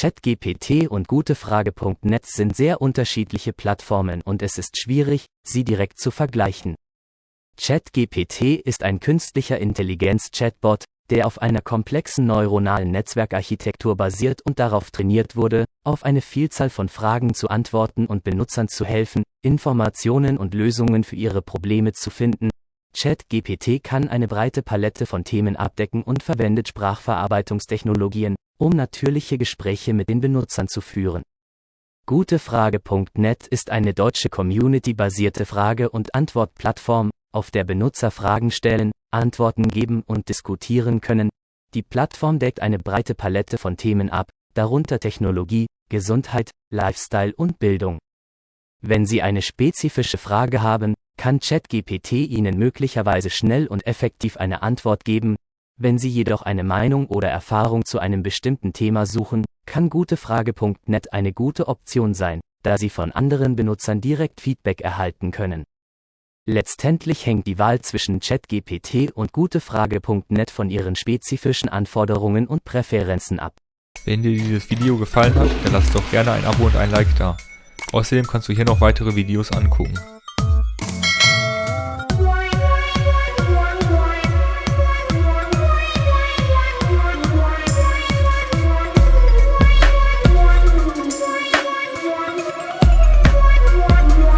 ChatGPT und Gutefrage.net sind sehr unterschiedliche Plattformen und es ist schwierig, sie direkt zu vergleichen. ChatGPT ist ein künstlicher Intelligenz-Chatbot, der auf einer komplexen neuronalen Netzwerkarchitektur basiert und darauf trainiert wurde, auf eine Vielzahl von Fragen zu antworten und Benutzern zu helfen, Informationen und Lösungen für ihre Probleme zu finden. ChatGPT kann eine breite Palette von Themen abdecken und verwendet Sprachverarbeitungstechnologien, um natürliche Gespräche mit den Benutzern zu führen. Gutefrage.net ist eine deutsche community-basierte Frage- und Antwortplattform, auf der Benutzer Fragen stellen, Antworten geben und diskutieren können. Die Plattform deckt eine breite Palette von Themen ab, darunter Technologie, Gesundheit, Lifestyle und Bildung. Wenn Sie eine spezifische Frage haben, kann ChatGPT Ihnen möglicherweise schnell und effektiv eine Antwort geben. Wenn Sie jedoch eine Meinung oder Erfahrung zu einem bestimmten Thema suchen, kann gutefrage.net eine gute Option sein, da Sie von anderen Benutzern direkt Feedback erhalten können. Letztendlich hängt die Wahl zwischen ChatGPT und gutefrage.net von ihren spezifischen Anforderungen und Präferenzen ab. Wenn dir dieses Video gefallen hat, dann lass doch gerne ein Abo und ein Like da. Außerdem kannst du hier noch weitere Videos angucken.